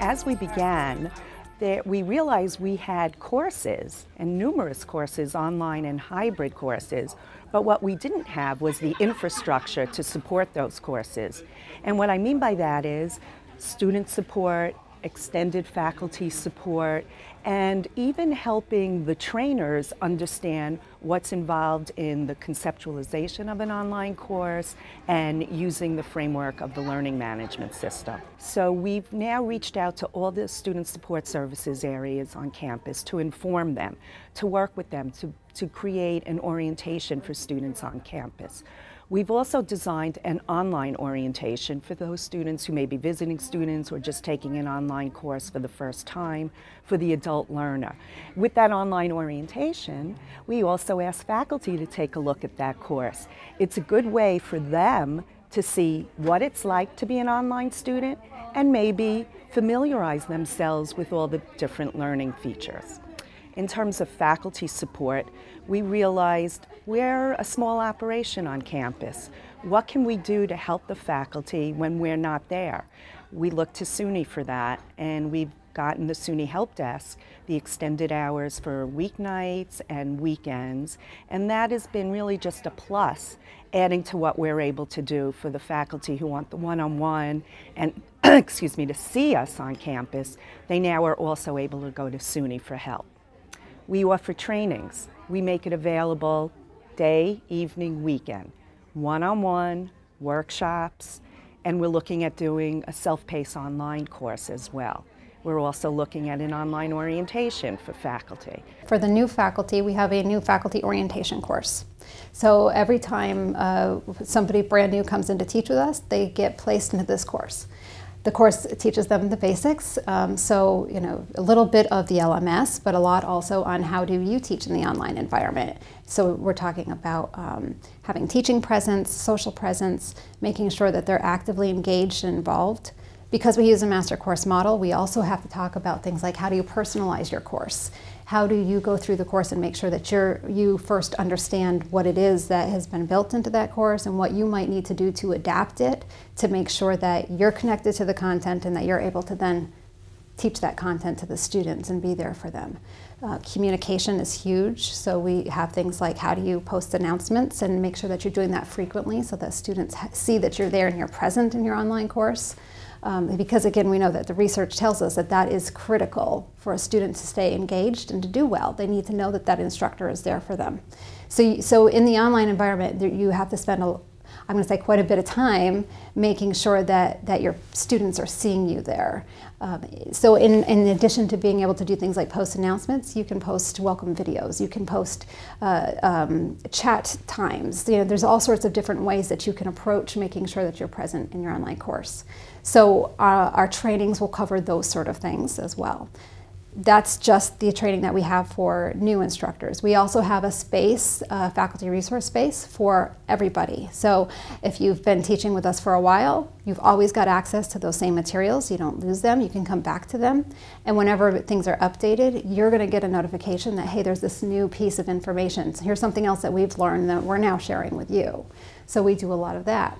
as we began, there, we realized we had courses and numerous courses, online and hybrid courses, but what we didn't have was the infrastructure to support those courses. And what I mean by that is student support, extended faculty support, and even helping the trainers understand what's involved in the conceptualization of an online course and using the framework of the learning management system. So we've now reached out to all the student support services areas on campus to inform them, to work with them, to, to create an orientation for students on campus. We've also designed an online orientation for those students who may be visiting students or just taking an online course for the first time for the adult learner. With that online orientation, we also ask faculty to take a look at that course. It's a good way for them to see what it's like to be an online student and maybe familiarize themselves with all the different learning features. In terms of faculty support, we realized we're a small operation on campus. What can we do to help the faculty when we're not there? We look to SUNY for that, and we've gotten the SUNY Help Desk, the extended hours for weeknights and weekends, and that has been really just a plus, adding to what we're able to do for the faculty who want the one-on-one -on -one and, excuse me, to see us on campus, they now are also able to go to SUNY for help. We offer trainings. We make it available day, evening, weekend, one-on-one, -on -one, workshops, and we're looking at doing a self-paced online course as well. We're also looking at an online orientation for faculty. For the new faculty, we have a new faculty orientation course. So every time uh, somebody brand new comes in to teach with us, they get placed into this course. The course teaches them the basics, um, so you know a little bit of the LMS, but a lot also on how do you teach in the online environment. So we're talking about um, having teaching presence, social presence, making sure that they're actively engaged and involved. Because we use a master course model, we also have to talk about things like how do you personalize your course? How do you go through the course and make sure that you're, you first understand what it is that has been built into that course and what you might need to do to adapt it to make sure that you're connected to the content and that you're able to then teach that content to the students and be there for them. Uh, communication is huge, so we have things like how do you post announcements and make sure that you're doing that frequently so that students see that you're there and you're present in your online course. Um, because again, we know that the research tells us that that is critical for a student to stay engaged and to do well. They need to know that that instructor is there for them. So, so in the online environment, you have to spend a, I'm going to say quite a bit of time making sure that, that your students are seeing you there. Um, so in, in addition to being able to do things like post announcements, you can post welcome videos, you can post uh, um, chat times. You know, there's all sorts of different ways that you can approach making sure that you're present in your online course. So uh, our trainings will cover those sort of things as well that's just the training that we have for new instructors. We also have a space, a faculty resource space for everybody. So if you've been teaching with us for a while, you've always got access to those same materials. You don't lose them. You can come back to them. And whenever things are updated, you're going to get a notification that, hey, there's this new piece of information. So here's something else that we've learned that we're now sharing with you. So we do a lot of that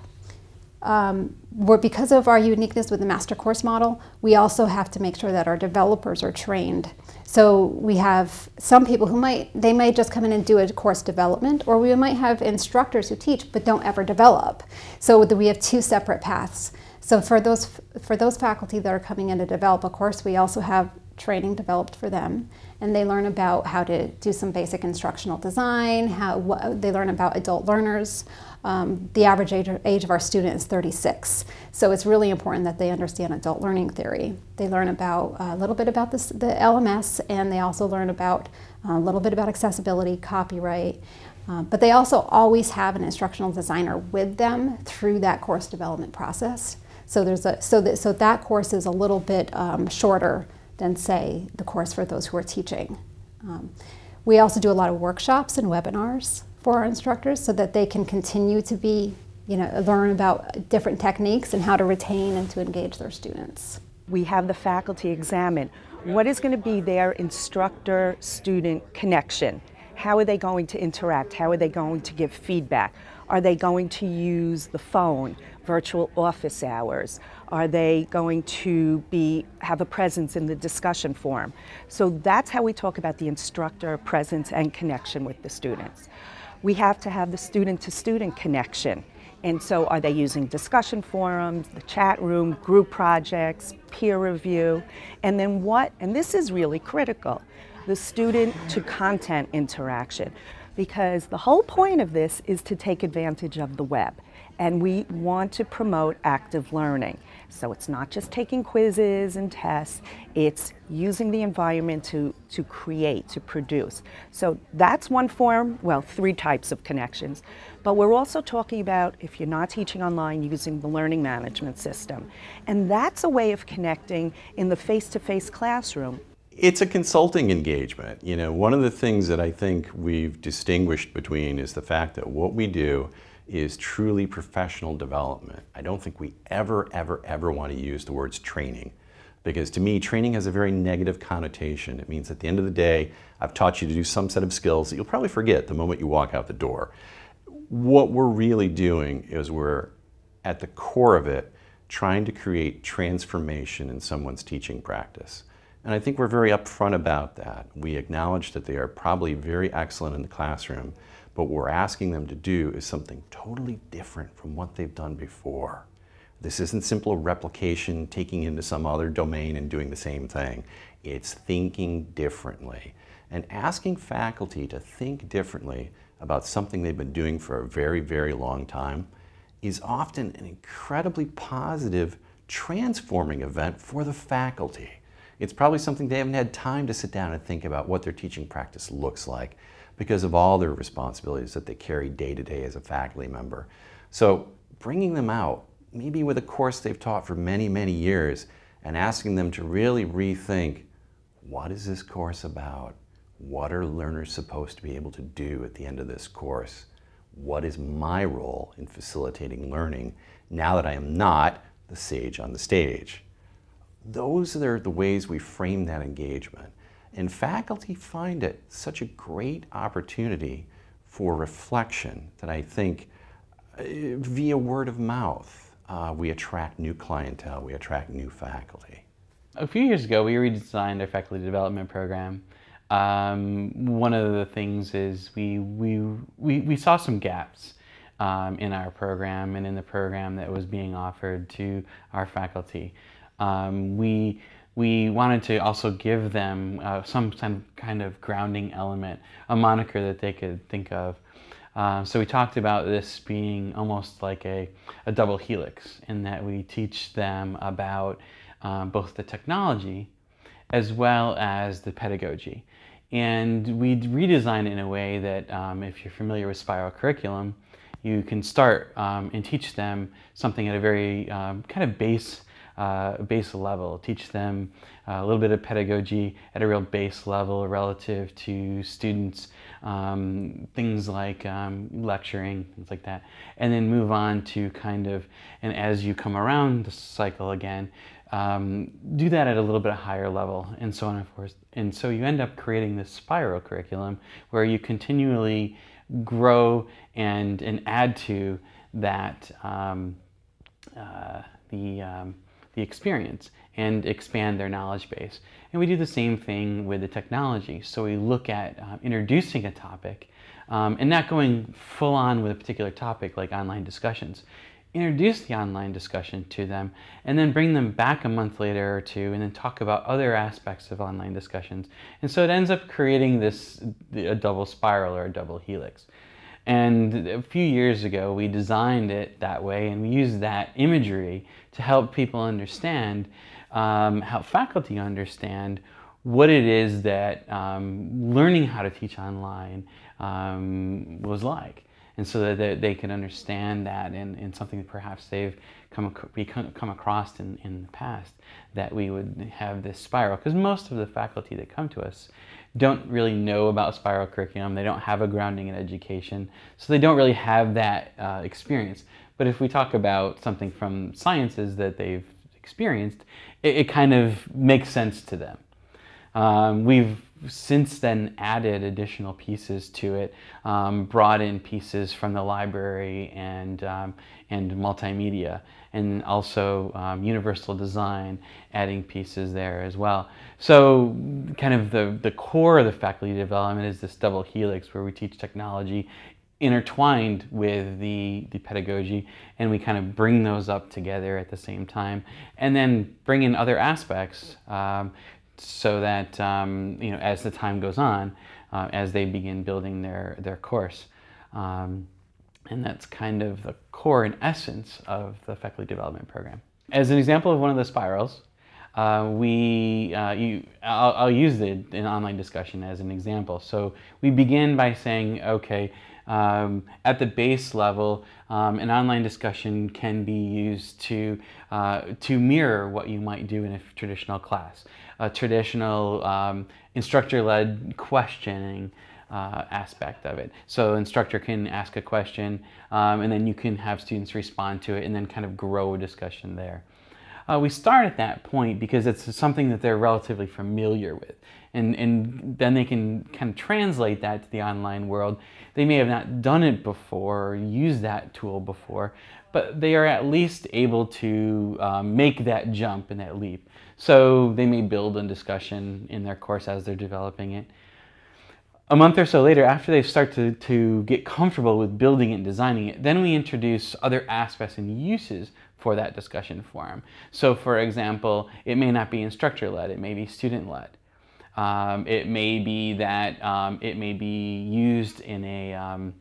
um, we're, because of our uniqueness with the master course model, we also have to make sure that our developers are trained. So we have some people who might, they might just come in and do a course development, or we might have instructors who teach but don't ever develop. So we have two separate paths. So for those, for those faculty that are coming in to develop a course, we also have training developed for them and they learn about how to do some basic instructional design, how what, they learn about adult learners. Um, the average age, age, of our student is 36, so it's really important that they understand adult learning theory. They learn about a little bit about this, the LMS, and they also learn about uh, a little bit about accessibility, copyright, uh, but they also always have an instructional designer with them through that course development process. So there's a so that so that course is a little bit um, shorter than say the course for those who are teaching. Um, we also do a lot of workshops and webinars for our instructors so that they can continue to be, you know, learn about different techniques and how to retain and to engage their students. We have the faculty examine what is going to be their instructor-student connection. How are they going to interact? How are they going to give feedback? Are they going to use the phone? Virtual office hours? Are they going to be have a presence in the discussion forum? So that's how we talk about the instructor presence and connection with the students. We have to have the student-to-student connection. And so are they using discussion forums, the chat room, group projects, peer review? And then what, and this is really critical, the student to content interaction. Because the whole point of this is to take advantage of the web. And we want to promote active learning. So it's not just taking quizzes and tests, it's using the environment to, to create, to produce. So that's one form, well, three types of connections. But we're also talking about, if you're not teaching online, using the learning management system. And that's a way of connecting in the face-to-face -face classroom. It's a consulting engagement. You know, one of the things that I think we've distinguished between is the fact that what we do is truly professional development. I don't think we ever, ever, ever want to use the words training because to me, training has a very negative connotation. It means at the end of the day, I've taught you to do some set of skills that you'll probably forget the moment you walk out the door. What we're really doing is we're, at the core of it, trying to create transformation in someone's teaching practice. And I think we're very upfront about that. We acknowledge that they are probably very excellent in the classroom, but what we're asking them to do is something totally different from what they've done before. This isn't simple replication, taking into some other domain and doing the same thing. It's thinking differently and asking faculty to think differently about something they've been doing for a very, very long time is often an incredibly positive, transforming event for the faculty. It's probably something they haven't had time to sit down and think about what their teaching practice looks like because of all their responsibilities that they carry day to day as a faculty member. So bringing them out, maybe with a course they've taught for many, many years, and asking them to really rethink, what is this course about? What are learners supposed to be able to do at the end of this course? What is my role in facilitating learning now that I am not the sage on the stage? Those are the ways we frame that engagement. And faculty find it such a great opportunity for reflection that I think uh, via word of mouth, uh, we attract new clientele, we attract new faculty. A few years ago, we redesigned our faculty development program. Um, one of the things is we, we, we, we saw some gaps um, in our program and in the program that was being offered to our faculty. Um, we we wanted to also give them uh, some kind of grounding element, a moniker that they could think of. Uh, so we talked about this being almost like a, a double helix in that we teach them about um, both the technology as well as the pedagogy. And we redesign it in a way that um, if you're familiar with spiral curriculum, you can start um, and teach them something at a very um, kind of base uh, base level, teach them uh, a little bit of pedagogy at a real base level relative to students, um, things like um, lecturing, things like that, and then move on to kind of, and as you come around the cycle again, um, do that at a little bit higher level and so on and forth. And so you end up creating this spiral curriculum where you continually grow and, and add to that um, uh, the um, the experience and expand their knowledge base. And we do the same thing with the technology. So we look at uh, introducing a topic um, and not going full on with a particular topic like online discussions. Introduce the online discussion to them and then bring them back a month later or two and then talk about other aspects of online discussions. And so it ends up creating this a double spiral or a double helix. And a few years ago, we designed it that way and we used that imagery to help people understand, um, help faculty understand what it is that um, learning how to teach online um, was like. And so that they can understand that and, and something that perhaps they've come, come across in, in the past, that we would have this spiral. Because most of the faculty that come to us don't really know about spiral curriculum. They don't have a grounding in education. So they don't really have that uh, experience. But if we talk about something from sciences that they've experienced, it, it kind of makes sense to them. Um, we've since then added additional pieces to it, um, brought in pieces from the library and, um, and multimedia, and also um, universal design, adding pieces there as well. So kind of the, the core of the faculty development is this double helix where we teach technology intertwined with the, the pedagogy and we kind of bring those up together at the same time and then bring in other aspects um, so that um, you know as the time goes on uh, as they begin building their their course um, and that's kind of the core and essence of the faculty development program as an example of one of the spirals uh, we, uh, you, I'll, I'll, use the, an online discussion as an example. So we begin by saying, okay, um, at the base level, um, an online discussion can be used to, uh, to mirror what you might do in a traditional class. A traditional um, instructor-led questioning uh, aspect of it. So instructor can ask a question um, and then you can have students respond to it and then kind of grow a discussion there. Uh, we start at that point because it's something that they're relatively familiar with. And, and then they can kind of translate that to the online world. They may have not done it before or used that tool before, but they are at least able to um, make that jump and that leap. So they may build a discussion in their course as they're developing it. A month or so later, after they start to, to get comfortable with building it and designing it, then we introduce other aspects and uses for that discussion forum. So for example, it may not be instructor-led, it may be student-led. Um, it may be that um, it may be used in a, um,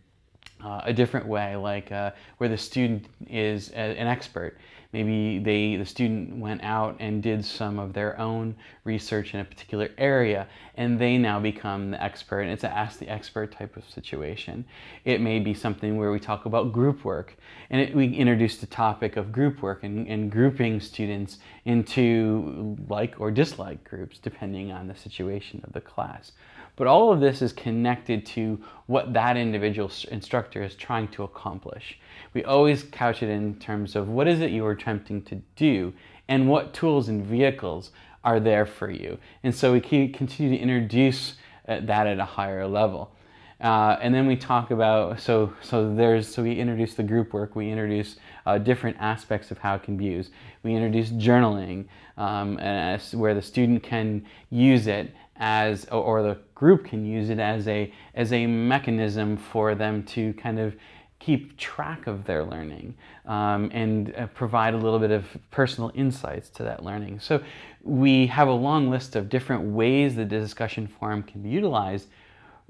uh, a different way, like uh, where the student is a, an expert maybe they the student went out and did some of their own research in a particular area and they now become the expert and it's an ask the expert type of situation. It may be something where we talk about group work and it, we introduce the topic of group work and, and grouping students into like or dislike groups depending on the situation of the class but all of this is connected to what that individual instructor is trying to accomplish. We always couch it in terms of what is it you are attempting to do and what tools and vehicles are there for you. And so we continue to introduce uh, that at a higher level. Uh, and then we talk about, so, so there's, so we introduce the group work, we introduce uh, different aspects of how it can be used. We introduce journaling, um, as, where the student can use it as, or the group can use it as a, as a mechanism for them to kind of keep track of their learning um, and uh, provide a little bit of personal insights to that learning. So we have a long list of different ways the discussion forum can be utilized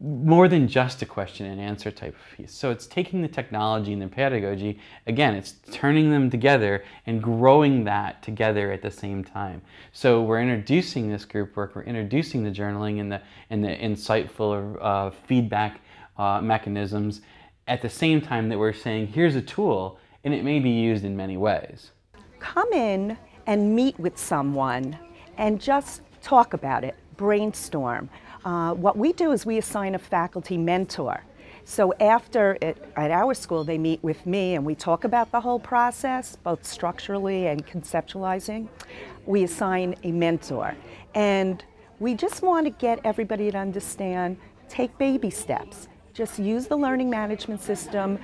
more than just a question and answer type of piece. So it's taking the technology and the pedagogy, again, it's turning them together and growing that together at the same time. So we're introducing this group work, we're introducing the journaling and the, and the insightful uh, feedback uh, mechanisms at the same time that we're saying, here's a tool and it may be used in many ways. Come in and meet with someone and just talk about it, brainstorm. Uh, what we do is we assign a faculty mentor. So after, it, at our school, they meet with me and we talk about the whole process, both structurally and conceptualizing. We assign a mentor. And we just want to get everybody to understand, take baby steps. Just use the learning management system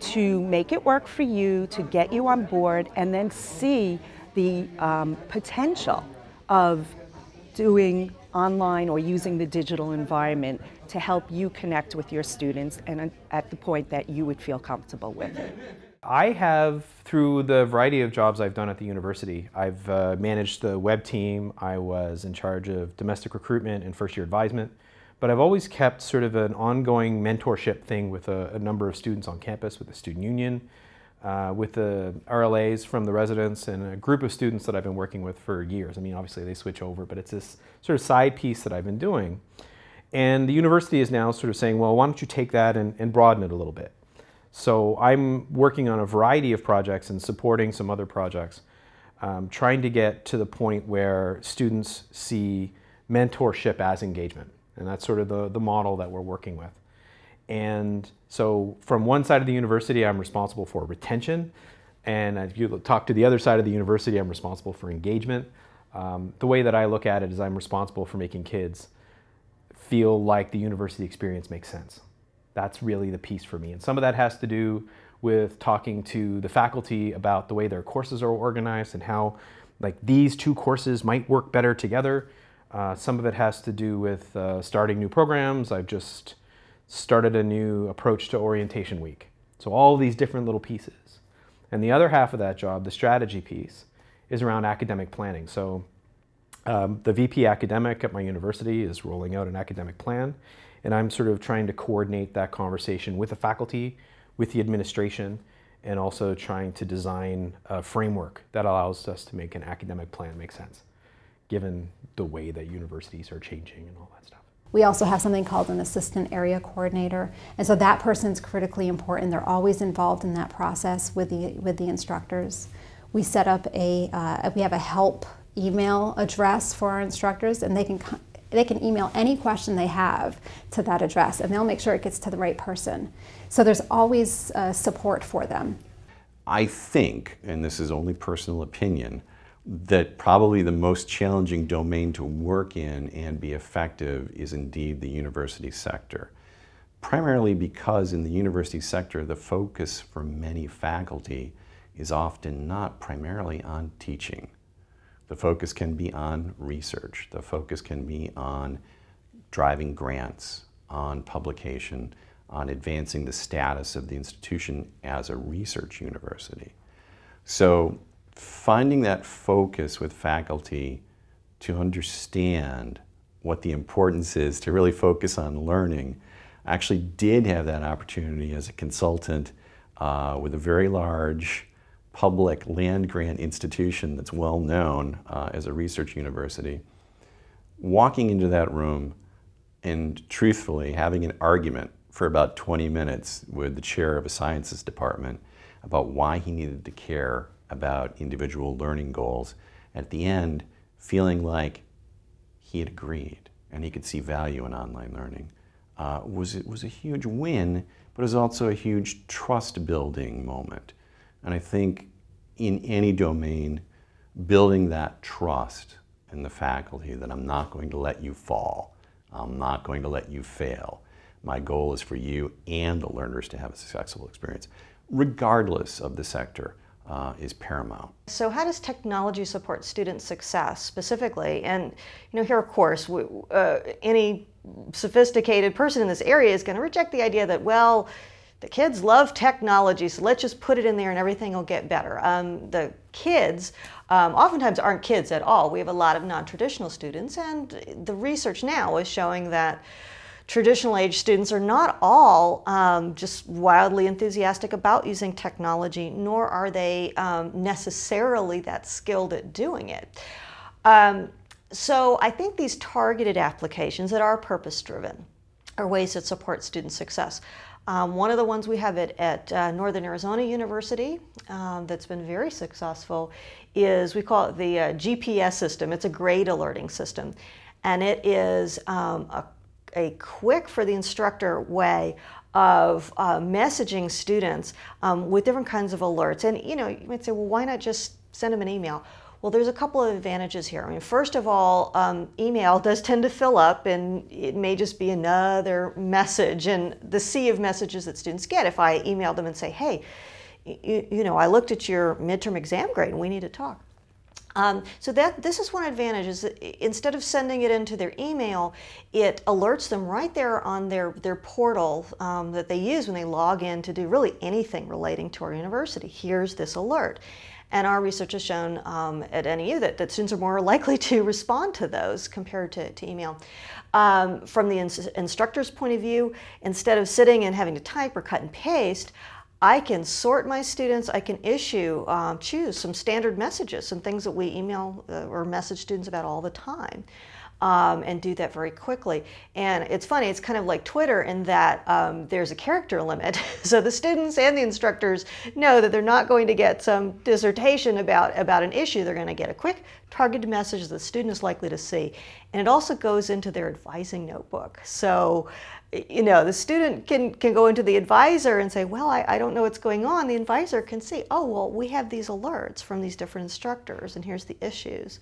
to make it work for you, to get you on board, and then see the um, potential of doing online or using the digital environment to help you connect with your students and at the point that you would feel comfortable with. I have, through the variety of jobs I've done at the university, I've uh, managed the web team, I was in charge of domestic recruitment and first year advisement, but I've always kept sort of an ongoing mentorship thing with a, a number of students on campus, with the student union, uh, with the RLAs from the residents and a group of students that I've been working with for years. I mean, obviously they switch over, but it's this sort of side piece that I've been doing. And the university is now sort of saying, well, why don't you take that and, and broaden it a little bit? So I'm working on a variety of projects and supporting some other projects, um, trying to get to the point where students see mentorship as engagement. And that's sort of the, the model that we're working with. And so from one side of the university, I'm responsible for retention. And if you talk to the other side of the university, I'm responsible for engagement. Um, the way that I look at it is I'm responsible for making kids feel like the university experience makes sense. That's really the piece for me. And some of that has to do with talking to the faculty about the way their courses are organized and how like these two courses might work better together. Uh, some of it has to do with uh, starting new programs. I've just started a new approach to orientation week. So all these different little pieces. And the other half of that job, the strategy piece, is around academic planning. So um, the VP academic at my university is rolling out an academic plan, and I'm sort of trying to coordinate that conversation with the faculty, with the administration, and also trying to design a framework that allows us to make an academic plan make sense, given the way that universities are changing and all that stuff. We also have something called an assistant area coordinator, and so that person's critically important. They're always involved in that process with the with the instructors. We set up a uh, we have a help email address for our instructors, and they can they can email any question they have to that address, and they'll make sure it gets to the right person. So there's always uh, support for them. I think, and this is only personal opinion, that probably the most challenging domain to work in and be effective is indeed the university sector. Primarily because in the university sector, the focus for many faculty is often not primarily on teaching. The focus can be on research. The focus can be on driving grants, on publication, on advancing the status of the institution as a research university. So finding that focus with faculty to understand what the importance is to really focus on learning. I actually did have that opportunity as a consultant uh, with a very large public land grant institution that's well known uh, as a research university. Walking into that room and truthfully having an argument for about 20 minutes with the chair of a sciences department about why he needed to care about individual learning goals. At the end, feeling like he had agreed and he could see value in online learning uh, was, it was a huge win, but it was also a huge trust building moment. And I think in any domain, building that trust in the faculty that I'm not going to let you fall, I'm not going to let you fail. My goal is for you and the learners to have a successful experience, regardless of the sector. Uh, is paramount. So how does technology support student success specifically? And you know, here of course, uh, any sophisticated person in this area is going to reject the idea that, well, the kids love technology, so let's just put it in there and everything will get better. Um, the kids um, oftentimes aren't kids at all. We have a lot of non-traditional students, and the research now is showing that traditional age students are not all um, just wildly enthusiastic about using technology, nor are they um, necessarily that skilled at doing it. Um, so I think these targeted applications that are purpose-driven are ways that support student success. Um, one of the ones we have at, at uh, Northern Arizona University um, that's been very successful is we call it the uh, GPS system. It's a grade alerting system. And it is um, a, a quick for the instructor way of uh, messaging students um, with different kinds of alerts. And you know, you might say, well, why not just send them an email? Well, there's a couple of advantages here. I mean, first of all, um, email does tend to fill up and it may just be another message and the sea of messages that students get. If I email them and say, hey, you, you know, I looked at your midterm exam grade and we need to talk. Um, so that this is one advantage is instead of sending it into their email, it alerts them right there on their, their portal um, that they use when they log in to do really anything relating to our university. Here's this alert. And our research has shown um, at NAU that, that students are more likely to respond to those compared to, to email. Um, from the ins instructor's point of view, instead of sitting and having to type or cut and paste, I can sort my students, I can issue, um, choose some standard messages, some things that we email uh, or message students about all the time um, and do that very quickly. And it's funny, it's kind of like Twitter in that um, there's a character limit. so the students and the instructors know that they're not going to get some dissertation about, about an issue. They're going to get a quick targeted message that the student is likely to see. And it also goes into their advising notebook. So you know, the student can, can go into the advisor and say, well, I, I don't know what's going on. The advisor can see, oh, well, we have these alerts from these different instructors and here's the issues.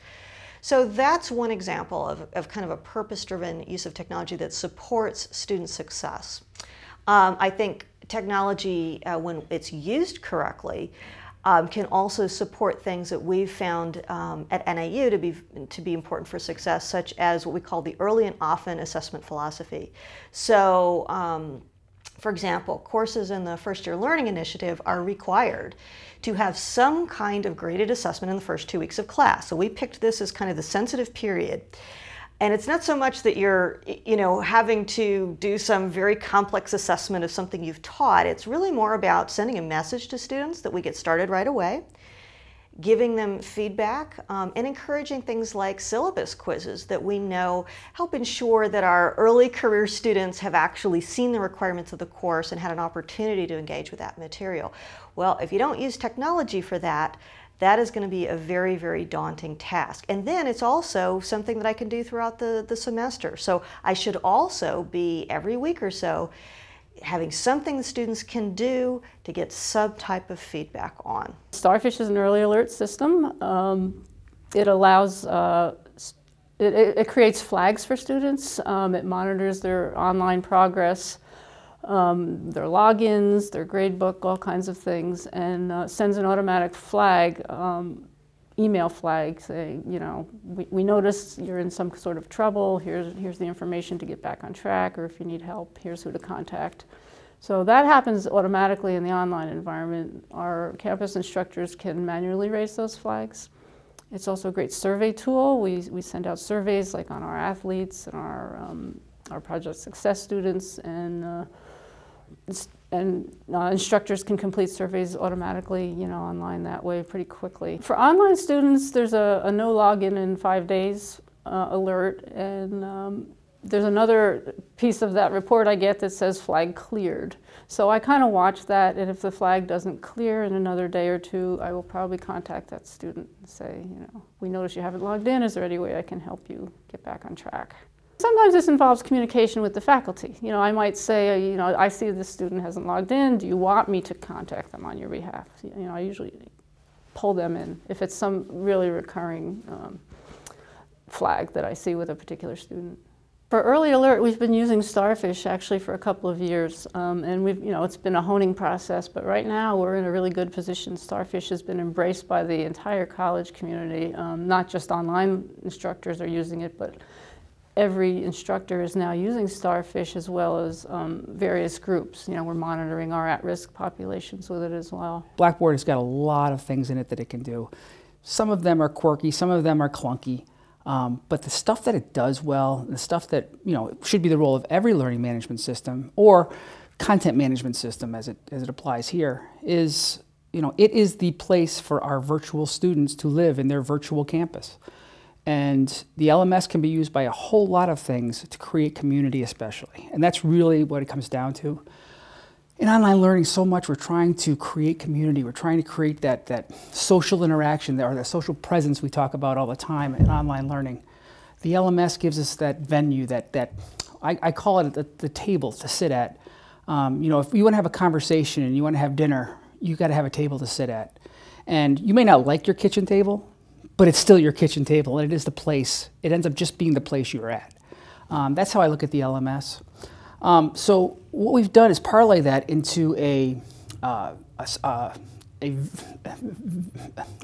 So that's one example of, of kind of a purpose-driven use of technology that supports student success. Um, I think technology, uh, when it's used correctly, um, can also support things that we've found um, at NAU to be, to be important for success, such as what we call the early and often assessment philosophy. So, um, for example, courses in the First Year Learning Initiative are required to have some kind of graded assessment in the first two weeks of class. So we picked this as kind of the sensitive period. And it's not so much that you're, you know, having to do some very complex assessment of something you've taught. It's really more about sending a message to students that we get started right away, giving them feedback, um, and encouraging things like syllabus quizzes that we know help ensure that our early career students have actually seen the requirements of the course and had an opportunity to engage with that material. Well, if you don't use technology for that, that is going to be a very, very daunting task. And then it's also something that I can do throughout the, the semester. So I should also be every week or so having something the students can do to get some type of feedback on. Starfish is an early alert system. Um, it allows, uh, it, it, creates flags for students. Um, it monitors their online progress um, their logins, their gradebook, all kinds of things, and uh, sends an automatic flag, um, email flag saying, you know, we, we notice you're in some sort of trouble, here's, here's the information to get back on track, or if you need help, here's who to contact. So that happens automatically in the online environment. Our campus instructors can manually raise those flags. It's also a great survey tool. We, we send out surveys like on our athletes and our, um, our project success students and uh, and uh, instructors can complete surveys automatically, you know, online that way pretty quickly. For online students, there's a, a no login in five days uh, alert, and um, there's another piece of that report I get that says flag cleared. So I kind of watch that, and if the flag doesn't clear in another day or two, I will probably contact that student and say, you know, we notice you haven't logged in. Is there any way I can help you get back on track? Sometimes this involves communication with the faculty. You know, I might say, you know, I see this student hasn't logged in. Do you want me to contact them on your behalf? You know, I usually pull them in if it's some really recurring um, flag that I see with a particular student. For early alert, we've been using Starfish actually for a couple of years, um, and we've, you know, it's been a honing process. But right now, we're in a really good position. Starfish has been embraced by the entire college community. Um, not just online instructors are using it, but every instructor is now using Starfish as well as um, various groups. You know, we're monitoring our at-risk populations with it as well. Blackboard has got a lot of things in it that it can do. Some of them are quirky, some of them are clunky, um, but the stuff that it does well, the stuff that, you know, should be the role of every learning management system or content management system as it, as it applies here is, you know, it is the place for our virtual students to live in their virtual campus. And the LMS can be used by a whole lot of things to create community especially. And that's really what it comes down to. In online learning, so much we're trying to create community. We're trying to create that, that social interaction or that social presence we talk about all the time in online learning. The LMS gives us that venue, that, that I, I call it the, the, table to sit at. Um, you know, if you want to have a conversation and you want to have dinner, you got to have a table to sit at. And you may not like your kitchen table, but it's still your kitchen table and it is the place. It ends up just being the place you're at. Um, that's how I look at the LMS. Um, so what we've done is parlay that into a, uh, a, uh, a,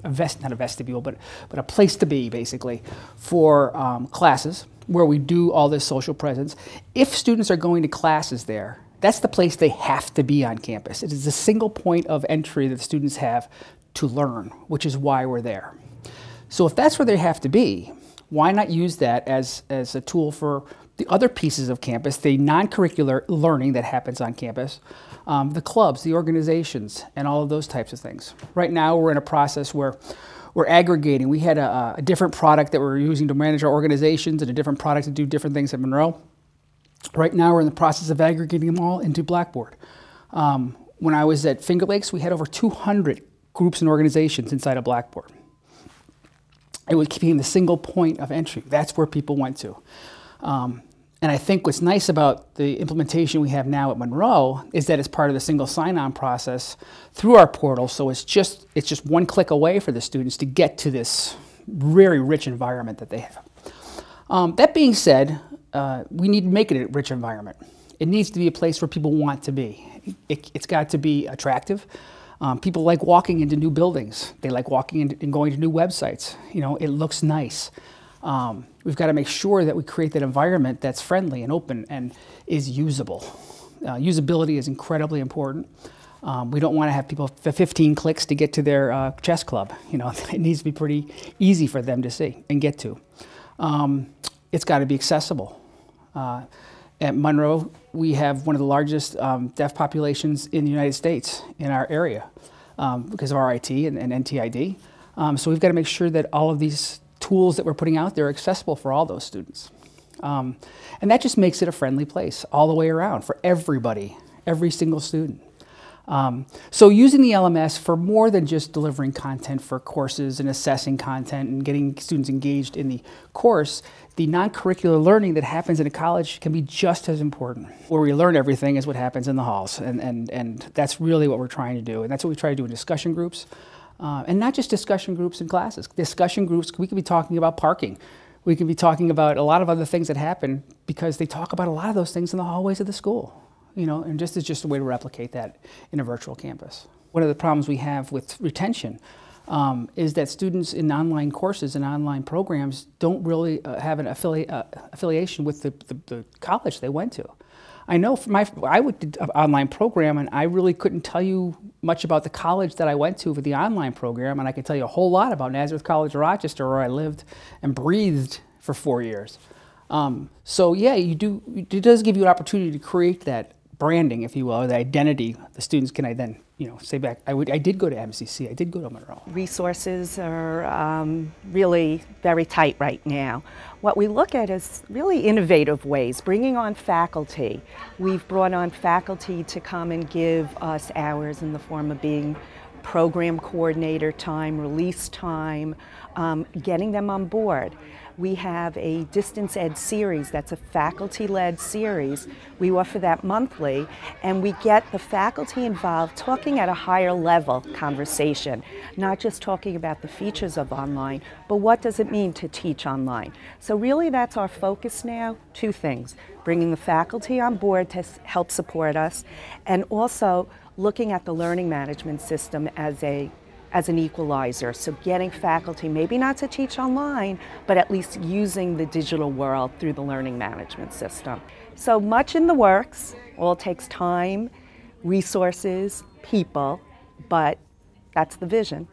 a, vest, not a vestibule, but, but a place to be basically for um, classes where we do all this social presence. If students are going to classes there, that's the place they have to be on campus. It is the single point of entry that students have to learn, which is why we're there. So if that's where they have to be, why not use that as, as a tool for the other pieces of campus, the non-curricular learning that happens on campus, um, the clubs, the organizations, and all of those types of things. Right now we're in a process where we're aggregating. We had a, a different product that we're using to manage our organizations and a different product to do different things at Monroe. Right now we're in the process of aggregating them all into Blackboard. Um, when I was at Finger Lakes, we had over 200 groups and organizations inside of Blackboard it was keeping the single point of entry. That's where people went to. Um, and I think what's nice about the implementation we have now at Monroe is that it's part of the single sign-on process through our portal. So it's just, it's just one click away for the students to get to this very rich environment that they have. Um, that being said, uh, we need to make it a rich environment. It needs to be a place where people want to be. It, has got to be attractive. Um, people like walking into new buildings. They like walking in, and going to new websites. You know, it looks nice. Um, we've got to make sure that we create that environment that's friendly and open and is usable. Uh, usability is incredibly important. Um, we don't want to have people 15 clicks to get to their uh, chess club. You know, it needs to be pretty easy for them to see and get to. Um, it's got to be accessible. Uh, at Monroe, we have one of the largest um, deaf populations in the United States in our area um, because of RIT and, and NTID. Um, so we've got to make sure that all of these tools that we're putting out there are accessible for all those students. Um, and that just makes it a friendly place all the way around for everybody, every single student. Um, so using the LMS for more than just delivering content for courses and assessing content and getting students engaged in the course, the non-curricular learning that happens in a college can be just as important. Where we learn everything is what happens in the halls, and, and, and that's really what we're trying to do. And that's what we try to do in discussion groups. Uh, and not just discussion groups in classes. Discussion groups, we could be talking about parking. We could be talking about a lot of other things that happen because they talk about a lot of those things in the hallways of the school you know, and just is just a way to replicate that in a virtual campus. One of the problems we have with retention um, is that students in online courses and online programs don't really uh, have an affili uh, affiliation with the, the, the, college they went to. I know for my, I did an online program and I really couldn't tell you much about the college that I went to for the online program and I could tell you a whole lot about Nazareth College Rochester where I lived and breathed for four years. Um, so yeah, you do, it does give you an opportunity to create that branding, if you will, or the identity, the students can I then, you know, say back, I, would, I did go to MCC, I did go to Monroe. Resources are um, really very tight right now. What we look at is really innovative ways, bringing on faculty. We've brought on faculty to come and give us hours in the form of being program coordinator time, release time, um, getting them on board. We have a distance ed series that's a faculty-led series. We offer that monthly and we get the faculty involved talking at a higher level conversation, not just talking about the features of online, but what does it mean to teach online. So really that's our focus now, two things, bringing the faculty on board to help support us and also looking at the learning management system as a as an equalizer. So getting faculty, maybe not to teach online, but at least using the digital world through the learning management system. So much in the works, all takes time, resources, people, but that's the vision.